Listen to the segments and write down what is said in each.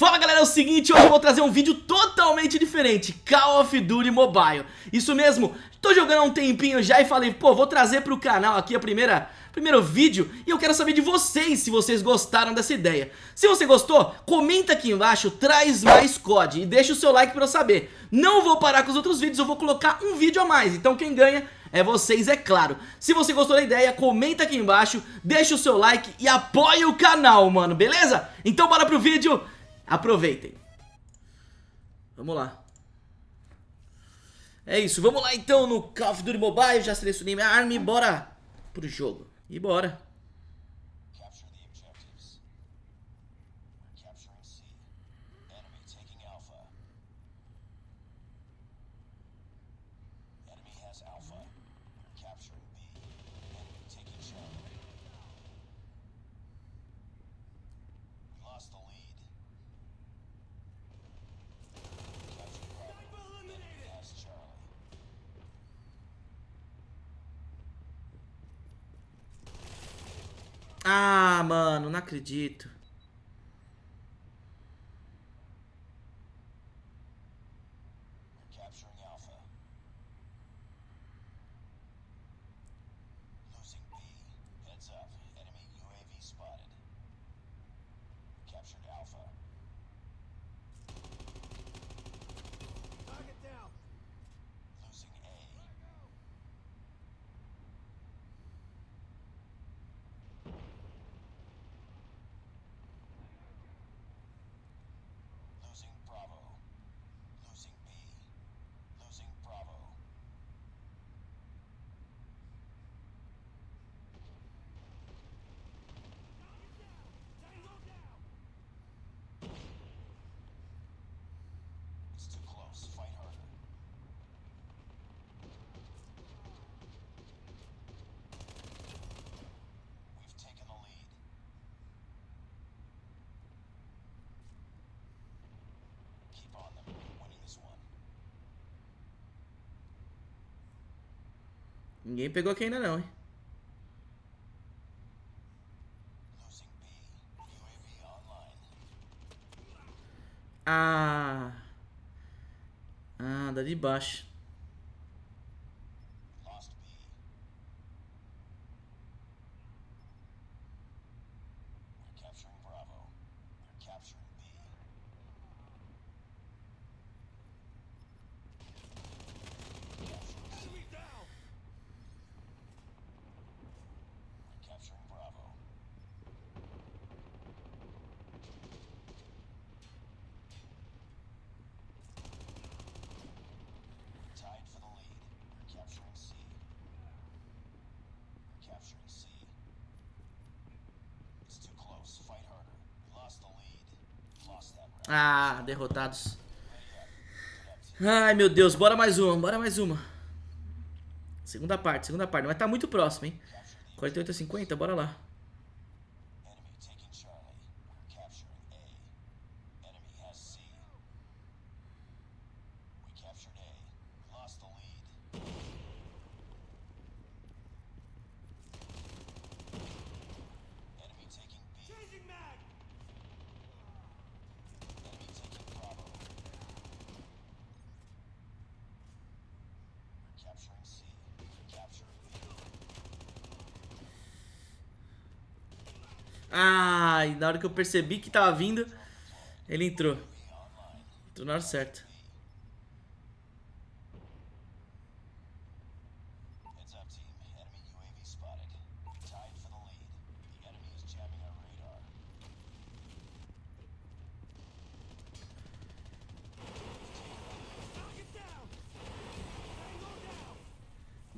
Fala galera, é o seguinte, hoje eu vou trazer um vídeo totalmente diferente, Call of Duty Mobile. Isso mesmo, tô jogando há um tempinho já e falei, pô, vou trazer pro canal aqui a primeira, primeiro vídeo E eu quero saber de vocês se vocês gostaram dessa ideia. Se você gostou, comenta aqui embaixo, traz mais COD e deixa o seu like pra eu saber. Não vou parar com os outros vídeos, eu vou colocar um vídeo a mais, então quem ganha é vocês, é claro. Se você gostou da ideia, comenta aqui embaixo, deixa o seu like e apoia o canal, mano, beleza? Então bora pro vídeo Aproveitem. Vamos lá. É isso, vamos lá então no Call of Duty Mobile, já selecionei minha arma e bora pro jogo. E bora. Ah, mano, não acredito. Ninguém pegou aqui ainda não, hein? Ah. Ah, da de baixo. Ah, derrotados. Ai, meu Deus. Bora mais uma, bora mais uma. Segunda parte, segunda parte. Mas tá muito próximo, hein? 48 a 50, bora lá. Ai, na hora que eu percebi que tava vindo, ele entrou. Entrou na hora certa.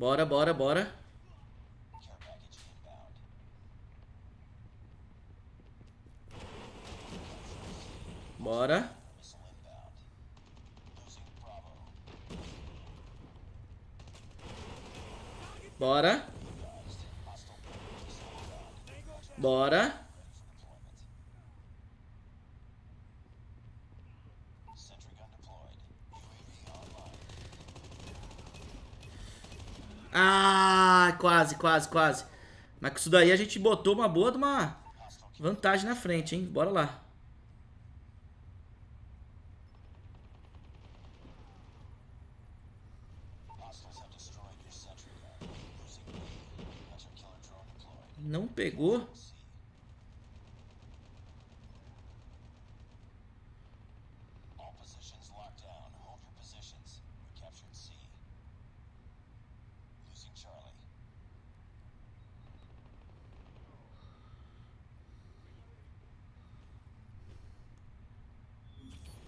Bora, bora, bora. Bora. Bora. Bora. Ah, quase, quase, quase. Mas com isso daí a gente botou uma boa de uma vantagem na frente, hein? Bora lá. Não pegou.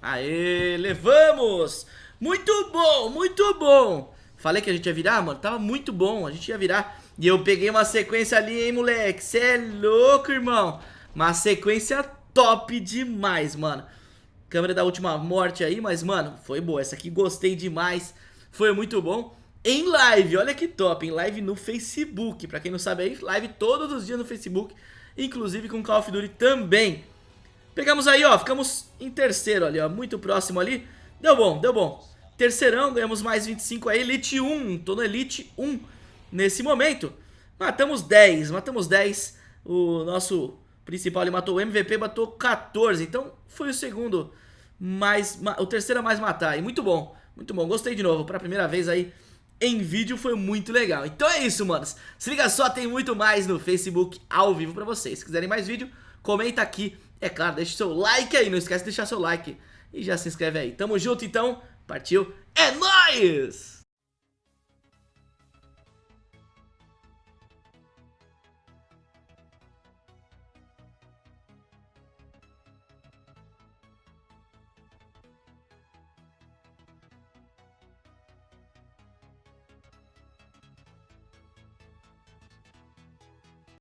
Aê, levamos! Muito bom, muito bom! Falei que a gente ia virar, mano, tava muito bom, a gente ia virar. E eu peguei uma sequência ali, hein, moleque? Cê é louco, irmão! Uma sequência top demais, mano. Câmera da última morte aí, mas, mano, foi boa. Essa aqui gostei demais, foi muito bom. Em live, olha que top, em live no Facebook. Pra quem não sabe aí, live todos os dias no Facebook, inclusive com Call of Duty também. Pegamos aí, ó, ficamos em terceiro ali, ó, muito próximo ali. Deu bom, deu bom. Terceirão, ganhamos mais 25 aí, Elite 1, tô no Elite 1 nesse momento. Matamos 10, matamos 10. O nosso principal ele matou o MVP, matou 14. Então foi o segundo mais, o terceiro a mais matar. E muito bom, muito bom. Gostei de novo, pra primeira vez aí em vídeo foi muito legal. Então é isso, manos. Se liga só, tem muito mais no Facebook ao vivo pra vocês. Se quiserem mais vídeo, comenta aqui é claro, deixa seu like aí, não esquece de deixar seu like e já se inscreve aí. Tamo junto então, partiu, é nóis!